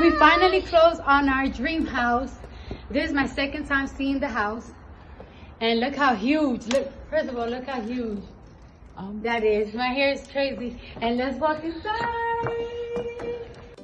We finally closed on our dream house. This is my second time seeing the house. And look how huge. Look, first of all, look how huge um, that is. My hair is crazy. And let's walk inside.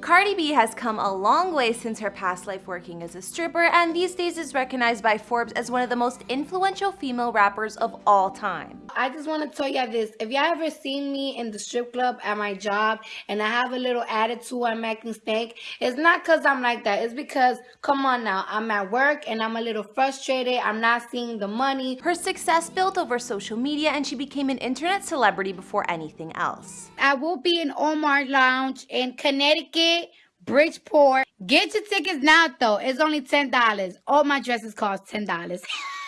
Cardi B has come a long way since her past life working as a stripper and these days is recognized by Forbes as one of the most influential female rappers of all time. I just want to tell y'all this. If y'all ever seen me in the strip club at my job and I have a little attitude, I'm acting stank, it's not because I'm like that. It's because, come on now, I'm at work and I'm a little frustrated. I'm not seeing the money. Her success built over social media and she became an internet celebrity before anything else. I will be in Omar Lounge in Connecticut Bridgeport. Get your tickets now, though. It's only $10. All my dresses cost $10.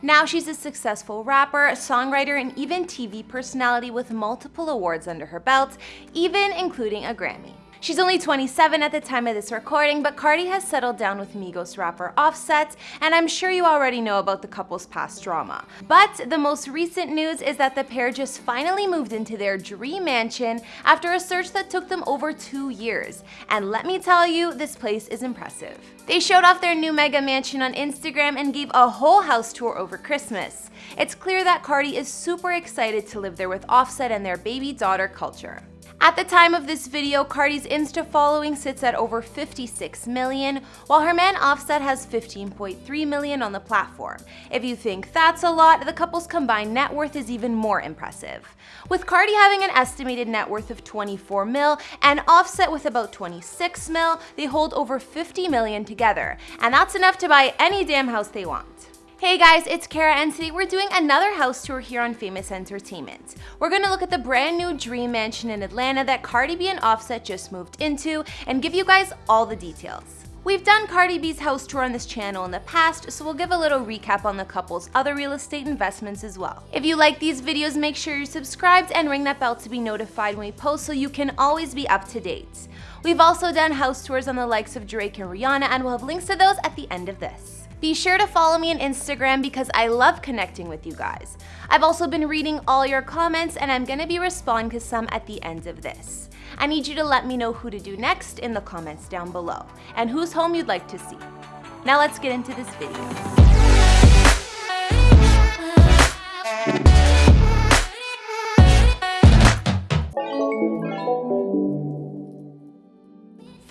Now she's a successful rapper, songwriter, and even TV personality with multiple awards under her belt, even including a Grammy. She's only 27 at the time of this recording, but Cardi has settled down with Migos rapper Offset, and I'm sure you already know about the couple's past drama. But the most recent news is that the pair just finally moved into their dream mansion after a search that took them over two years. And let me tell you, this place is impressive. They showed off their new mega mansion on Instagram and gave a whole house tour over Christmas. It's clear that Cardi is super excited to live there with Offset and their baby daughter Kulture. At the time of this video, Cardi's Insta following sits at over 56 million, while her man Offset has 15.3 million on the platform. If you think that's a lot, the couple's combined net worth is even more impressive. With Cardi having an estimated net worth of 24 mil and Offset with about 26 mil, they hold over 50 million together, and that's enough to buy any damn house they want. Hey guys, it's Kara and today we're doing another house tour here on Famous Entertainment. We're gonna look at the brand new dream mansion in Atlanta that Cardi B and Offset just moved into and give you guys all the details. We've done Cardi B's house tour on this channel in the past, so we'll give a little recap on the couple's other real estate investments as well. If you like these videos, make sure you're subscribed and ring that bell to be notified when we post so you can always be up to date. We've also done house tours on the likes of Drake and Rihanna and we'll have links to those at the end of this. Be sure to follow me on Instagram because I love connecting with you guys. I've also been reading all your comments and I'm gonna be responding to some at the end of this. I need you to let me know who to do next in the comments down below and whose home you'd like to see. Now let's get into this video.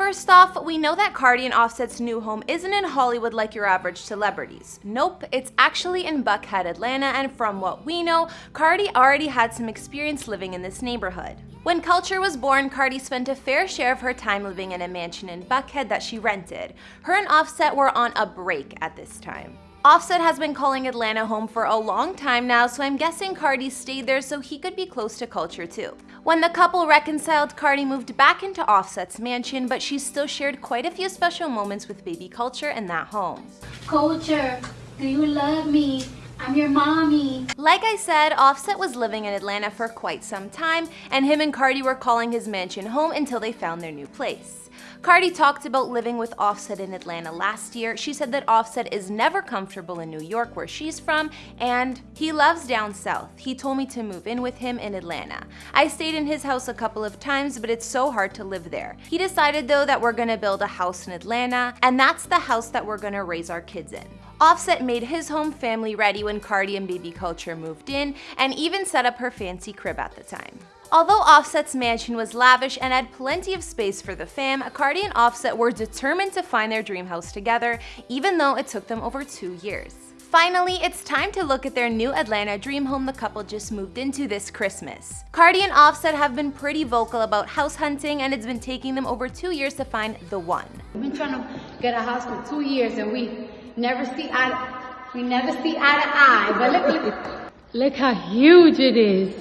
First off, we know that Cardi and Offset's new home isn't in Hollywood like your average celebrities. Nope, it's actually in Buckhead, Atlanta, and from what we know, Cardi already had some experience living in this neighborhood. When Kulture was born, Cardi spent a fair share of her time living in a mansion in Buckhead that she rented. Her and Offset were on a break at this time. Offset has been calling Atlanta home for a long time now, so I'm guessing Cardi stayed there so he could be close to Kulture too. When the couple reconciled, Cardi moved back into Offset's mansion, but she still shared quite a few special moments with baby Kulture in that home. Kulture, do you love me? I'm your mommy. Like I said, Offset was living in Atlanta for quite some time, and him and Cardi were calling his mansion home until they found their new place. Cardi talked about living with Offset in Atlanta last year. She said that Offset is never comfortable in New York where she's from and he loves down south. He told me to move in with him in Atlanta. I stayed in his house a couple of times but it's so hard to live there. He decided though that we're gonna build a house in Atlanta and that's the house that we're gonna raise our kids in. Offset made his home family ready when Cardi and Baby Kulture moved in and even set up her fancy crib at the time. Although Offset's mansion was lavish and had plenty of space for the fam, Cardi and Offset were determined to find their dream house together, even though it took them over two years. Finally, it's time to look at their new Atlanta dream home the couple just moved into this Christmas. Cardi and Offset have been pretty vocal about house hunting and it's been taking them over two years to find the one. We've been trying to get a house for two years and we never see eye to, we never see eye to eye, but look, look, look how huge it is.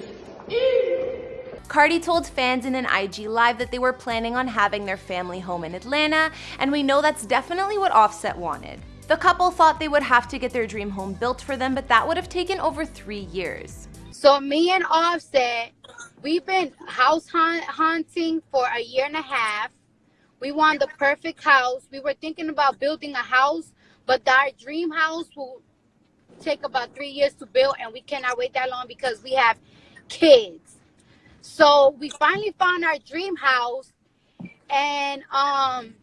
Cardi told fans in an IG live that they were planning on having their family home in Atlanta, and we know that's definitely what Offset wanted. The couple thought they would have to get their dream home built for them, but that would have taken over three years. So me and Offset, we've been house hunt hunting for a year and a half. We want the perfect house. We were thinking about building a house, but our dream house will take about three years to build, and we cannot wait that long because we have kids. So we finally found our dream house and um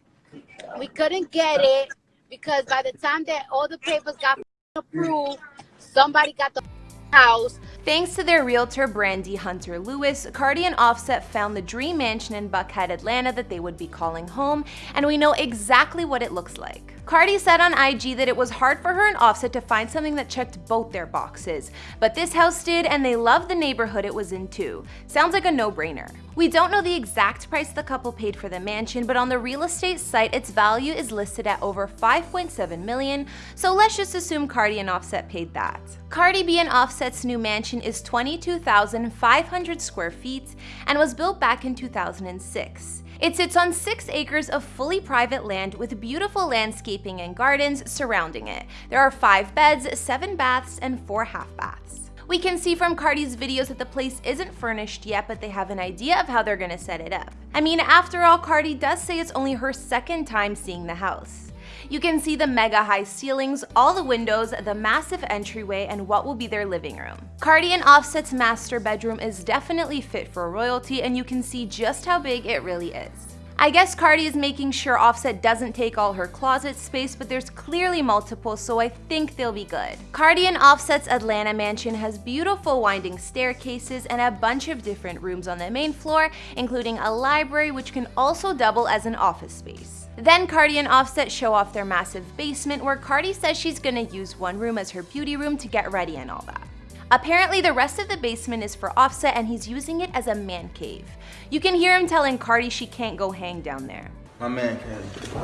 we couldn't get it because by the time that all the papers got approved, somebody got the house. Thanks to their realtor Brandy Hunter Lewis, Cardi and Offset found the dream mansion in Buckhead, Atlanta that they would be calling home, and we know exactly what it looks like. Cardi said on IG that it was hard for her and Offset to find something that checked both their boxes, but this house did and they loved the neighborhood it was in too. Sounds like a no-brainer. We don't know the exact price the couple paid for the mansion, but on the real estate site, its value is listed at over 5.7 million, so let's just assume Cardi and Offset paid that. Cardi B and Offset's new mansion is 22,500 square feet and was built back in 2006. It sits on six acres of fully private land with beautiful landscaping and gardens surrounding it. There are five beds, seven baths, and four half baths. We can see from Cardi's videos that the place isn't furnished yet, but they have an idea of how they're gonna set it up. I mean, after all, Cardi does say it's only her second time seeing the house. You can see the mega high ceilings, all the windows, the massive entryway, and what will be their living room. Cardi and Offset's master bedroom is definitely fit for royalty, and you can see just how big it really is. I guess Cardi is making sure Offset doesn't take all her closet space, but there's clearly multiple, so I think they'll be good. Cardi and Offset's Atlanta mansion has beautiful winding staircases and a bunch of different rooms on the main floor, including a library which can also double as an office space. Then Cardi and Offset show off their massive basement where Cardi says she's gonna use one room as her beauty room to get ready and all that. Apparently the rest of the basement is for Offset and he's using it as a man cave. You can hear him telling Cardi she can't go hang down there. My man cave.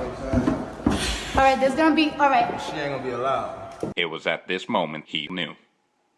All right, there's gonna be, all right. She ain't gonna be allowed. It was at this moment he knew.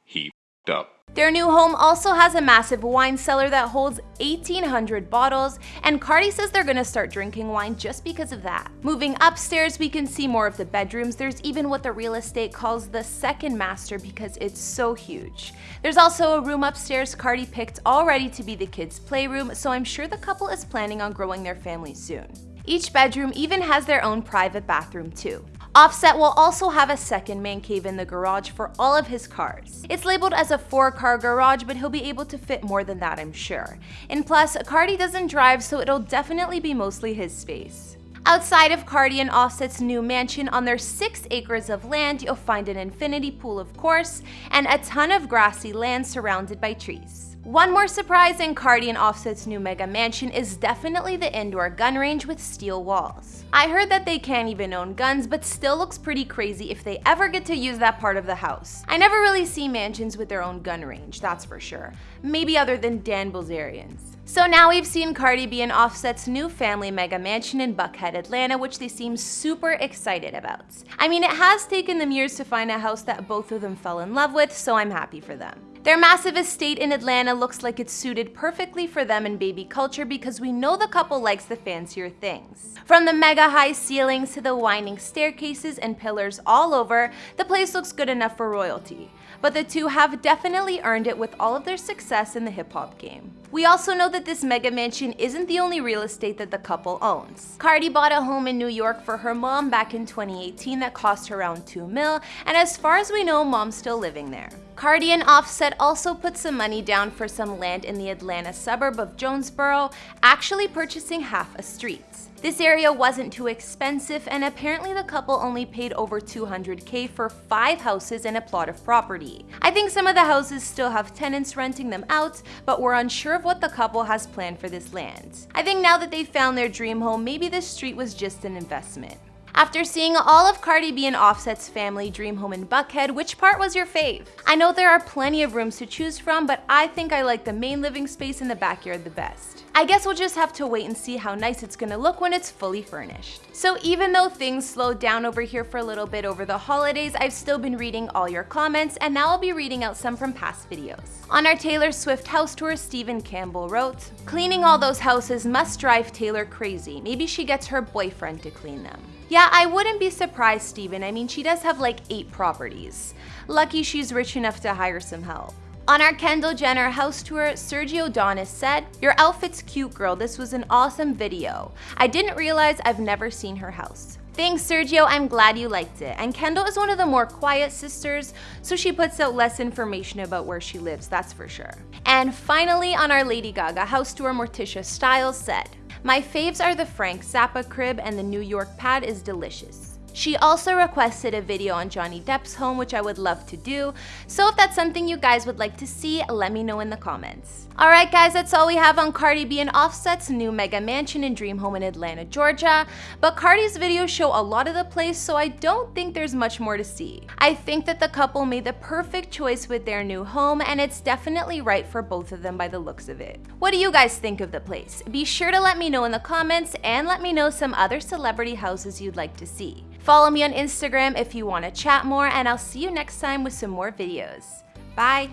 He f***ed up. Their new home also has a massive wine cellar that holds 1,800 bottles, and Cardi says they're gonna start drinking wine just because of that. Moving upstairs, we can see more of the bedrooms. There's even what the real estate calls the second master because it's so huge. There's also a room upstairs Cardi picked already to be the kids' playroom, so I'm sure the couple is planning on growing their family soon. Each bedroom even has their own private bathroom too. Offset will also have a second man cave in the garage for all of his cars. It's labeled as a four car garage, but he'll be able to fit more than that, I'm sure. And plus, Cardi doesn't drive, so it'll definitely be mostly his space. Outside of Cardi and Offset's new mansion on their 6 acres of land, you'll find an infinity pool of course, and a ton of grassy land surrounded by trees. One more surprise in Cardi and Offset's new mega mansion is definitely the indoor gun range with steel walls. I heard that they can't even own guns, but still looks pretty crazy if they ever get to use that part of the house. I never really see mansions with their own gun range, that's for sure. Maybe other than Dan Bilzerian's. So now we've seen Cardi B and Offset's new family mega mansion in Buckhead, Atlanta, which they seem super excited about. I mean, it has taken them years to find a house that both of them fell in love with, so I'm happy for them. Their massive estate in Atlanta looks like it's suited perfectly for them and baby Kulture because we know the couple likes the fancier things. From the mega high ceilings to the winding staircases and pillars all over, the place looks good enough for royalty. But the two have definitely earned it with all of their success in the hip hop game. We also know that this mega mansion isn't the only real estate that the couple owns. Cardi bought a home in New York for her mom back in 2018 that cost her around 2 mil, and as far as we know, mom's still living there. Cardi and Offset also put some money down for some land in the Atlanta suburb of Jonesboro, actually purchasing half a street. This area wasn't too expensive and apparently the couple only paid over 200k for five houses and a plot of property. I think some of the houses still have tenants renting them out, but we're unsure of what the couple has planned for this land. I think now that they've found their dream home, maybe this street was just an investment. After seeing all of Cardi B and Offset's family dream home in Buckhead, which part was your fave? I know there are plenty of rooms to choose from, but I think I like the main living space in the backyard the best. I guess we'll just have to wait and see how nice it's gonna look when it's fully furnished. So even though things slowed down over here for a little bit over the holidays, I've still been reading all your comments, and now I'll be reading out some from past videos. On our Taylor Swift house tour, Stephen Campbell wrote, Cleaning all those houses must drive Taylor crazy. Maybe she gets her boyfriend to clean them. Yeah, I wouldn't be surprised, Steven. I mean, she does have like eight properties. Lucky she's rich enough to hire some help. On our Kendall Jenner house tour, Sergio Donis said, Your outfit's cute, girl. This was an awesome video. I didn't realize I've never seen her house. Thanks, Sergio. I'm glad you liked it. And Kendall is one of the more quiet sisters, so she puts out less information about where she lives, that's for sure. And finally, on our Lady Gaga house tour, Morticia Styles said, My faves are the Frank Zappa crib and the New York pad is delicious. She also requested a video on Johnny Depp's home, which I would love to do. So if that's something you guys would like to see, let me know in the comments. Alright guys, that's all we have on Cardi B and Offset's new mega mansion and dream home in Atlanta, Georgia. But Cardi's videos show a lot of the place, so I don't think there's much more to see. I think that the couple made the perfect choice with their new home, and it's definitely right for both of them by the looks of it. What do you guys think of the place? Be sure to let me know in the comments, and let me know some other celebrity houses you'd like to see. Follow me on Instagram if you want to chat more, and I'll see you next time with some more videos. Bye!